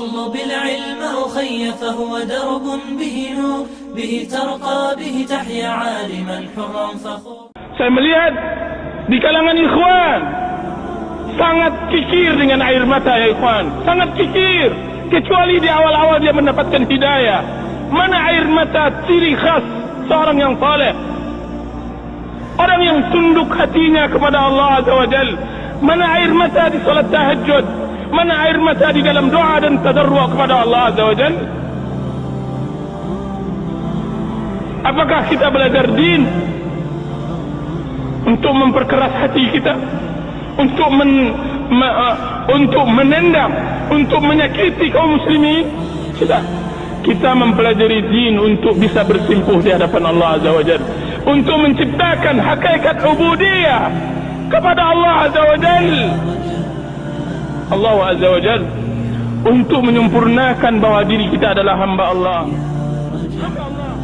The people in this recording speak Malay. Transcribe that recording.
اطلب العلم أخي فهو درب به نور به ترقى به تحيا عالما حرا فخور Saya melihat di kalangan ikhwan sangat kikir dengan air mata ya ikhwan. Sangat kikir. Kecuali di awal-awal dia mendapatkan hidayah. Mana air mata ciri khas seorang yang saleh? Orang yang tunduk hatinya kepada Allah Azza wa Jal. Mana air mata di salat tahajud? Mana air mata di dalam doa dan tadarru' kepada Allah Azza wa Jal? Apakah kita belajar din untuk memperkeras hati kita? Untuk men, me, uh, untuk menendam untuk menyakiti kaum muslimin? Kita kita mempelajari din untuk bisa bersimpuh di hadapan Allah Azza wa Jalla untuk menciptakan hakikat ubudiyah kepada Allah Azza wa Jalla Allah Azza wa Jalla untuk menyempurnakan bahawa diri kita adalah hamba Allah. Hamba